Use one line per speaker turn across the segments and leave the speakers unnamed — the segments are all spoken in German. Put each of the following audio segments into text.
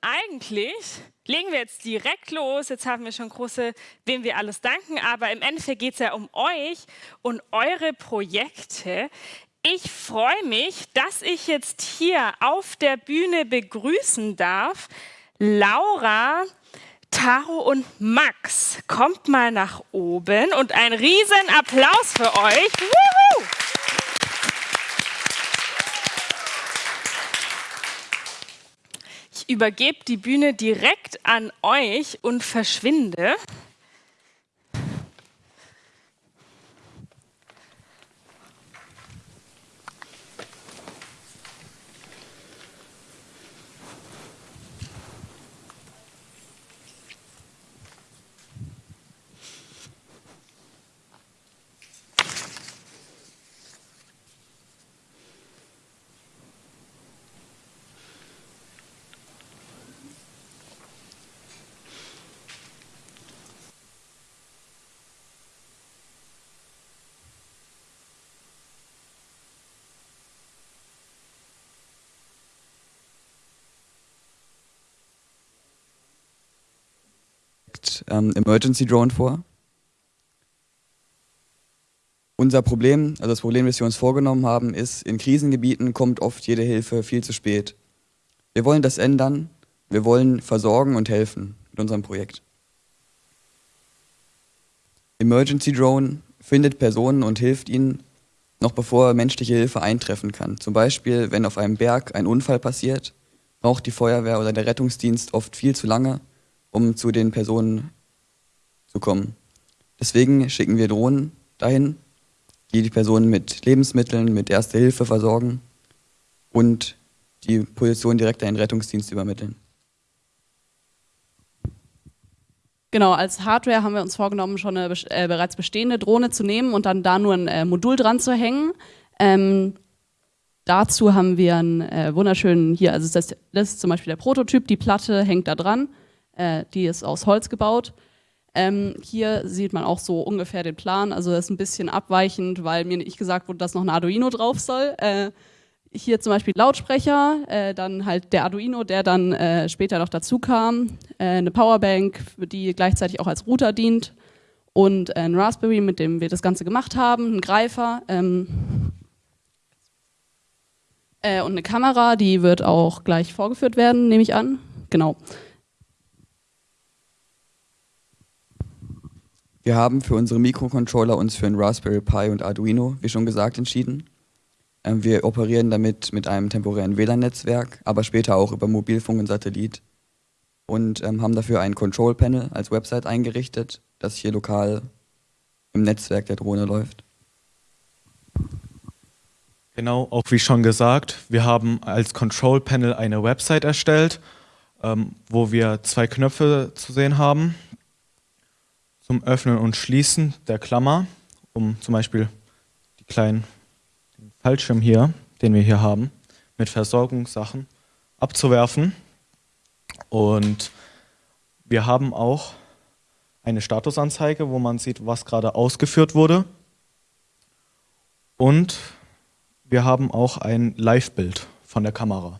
eigentlich legen wir jetzt direkt los. Jetzt haben wir schon große, wem wir alles danken, aber im Endeffekt geht es ja um euch und eure Projekte. Ich freue mich, dass ich jetzt hier auf der Bühne begrüßen darf Laura, Taro und Max. Kommt mal nach oben und ein riesen Applaus für euch. Woohoo! Übergebe die Bühne direkt an euch und verschwinde.
Ähm, Emergency Drone vor. Unser Problem, also das Problem, das wir uns vorgenommen haben, ist, in Krisengebieten kommt oft jede Hilfe viel zu spät. Wir wollen das ändern. Wir wollen versorgen und helfen mit unserem Projekt. Emergency Drone findet Personen und hilft ihnen, noch bevor menschliche Hilfe eintreffen kann. Zum Beispiel, wenn auf einem Berg ein Unfall passiert, braucht die Feuerwehr oder der Rettungsdienst oft viel zu lange, um zu den Personen zu kommen. Deswegen schicken wir Drohnen dahin, die die Personen mit Lebensmitteln, mit Erste Hilfe versorgen und die Position direkt an den Rettungsdienst übermitteln.
Genau, als Hardware haben wir uns vorgenommen, schon eine äh, bereits bestehende Drohne zu nehmen und dann da nur ein äh, Modul dran zu hängen. Ähm, dazu haben wir einen äh, wunderschönen, hier, also das, das, ist zum Beispiel der Prototyp, die Platte hängt da dran, äh, die ist aus Holz gebaut. Ähm, hier sieht man auch so ungefähr den Plan, also das ist ein bisschen abweichend, weil mir nicht gesagt wurde, dass noch ein Arduino drauf soll. Äh, hier zum Beispiel Lautsprecher, äh, dann halt der Arduino, der dann äh, später noch dazu kam, äh, eine Powerbank, die gleichzeitig auch als Router dient und ein Raspberry, mit dem wir das Ganze gemacht haben, ein Greifer ähm, äh, und eine Kamera, die wird auch gleich vorgeführt werden, nehme ich an. Genau.
Wir haben für unsere Mikrocontroller uns für ein Raspberry Pi und Arduino, wie schon gesagt, entschieden. Ähm, wir operieren damit mit einem temporären WLAN-Netzwerk, aber später auch über Mobilfunk und Satellit und ähm, haben dafür ein Control Panel als Website eingerichtet, das hier lokal im Netzwerk der Drohne läuft.
Genau, auch wie schon gesagt, wir haben als Control Panel eine Website erstellt, ähm, wo wir zwei Knöpfe zu sehen haben zum Öffnen und Schließen der Klammer, um zum Beispiel die kleinen Fallschirm hier, den wir hier haben, mit Versorgungssachen abzuwerfen. Und wir haben auch eine Statusanzeige, wo man sieht, was gerade ausgeführt wurde. Und wir haben auch ein Live-Bild von der Kamera.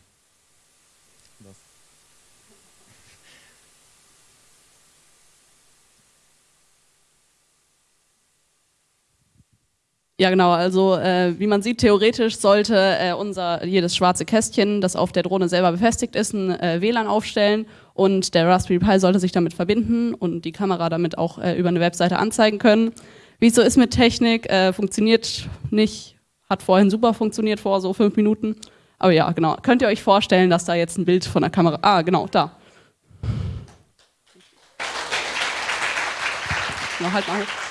Ja, genau. Also äh, wie man sieht, theoretisch sollte äh, unser jedes schwarze Kästchen, das auf der Drohne selber befestigt ist, ein äh, WLAN aufstellen und der Raspberry Pi sollte sich damit verbinden und die Kamera damit auch äh, über eine Webseite anzeigen können. Wie es so ist mit Technik, äh, funktioniert nicht, hat vorhin super funktioniert vor so fünf Minuten. Aber ja, genau. Könnt ihr euch vorstellen, dass da jetzt ein Bild von der Kamera, ah, genau, da. Genau, halt mal.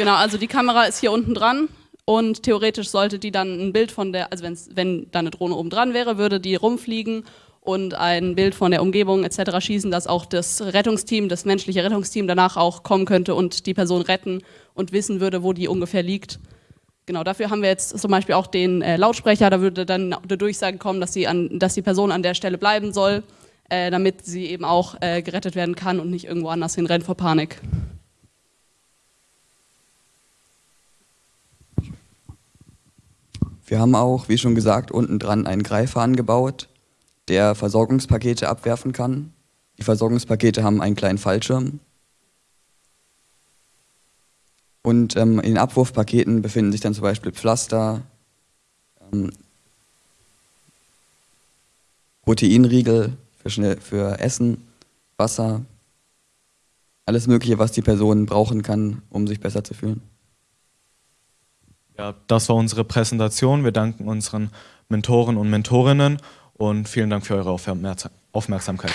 Genau, also die Kamera ist hier unten dran und theoretisch sollte die dann ein Bild von der, also wenn da eine Drohne oben dran wäre, würde die rumfliegen und ein Bild von der Umgebung etc. schießen, dass auch das Rettungsteam, das menschliche Rettungsteam danach auch kommen könnte und die Person retten und wissen würde, wo die ungefähr liegt. Genau, dafür haben wir jetzt zum Beispiel auch den äh, Lautsprecher, da würde dann eine Durchsage kommen, dass, sie an, dass die Person an der Stelle bleiben soll, äh, damit sie eben auch äh, gerettet werden kann und nicht irgendwo anders hinrennt vor Panik.
Wir haben auch, wie schon gesagt, unten dran einen Greifer angebaut, der Versorgungspakete abwerfen kann. Die Versorgungspakete haben einen kleinen Fallschirm. Und ähm, in den Abwurfpaketen befinden sich dann zum Beispiel Pflaster, ähm, Proteinriegel für, schnell, für Essen, Wasser, alles Mögliche, was die Person brauchen kann, um sich besser zu fühlen.
Ja, das war unsere Präsentation. Wir danken unseren Mentoren und Mentorinnen und vielen Dank für eure Aufmerksamkeit.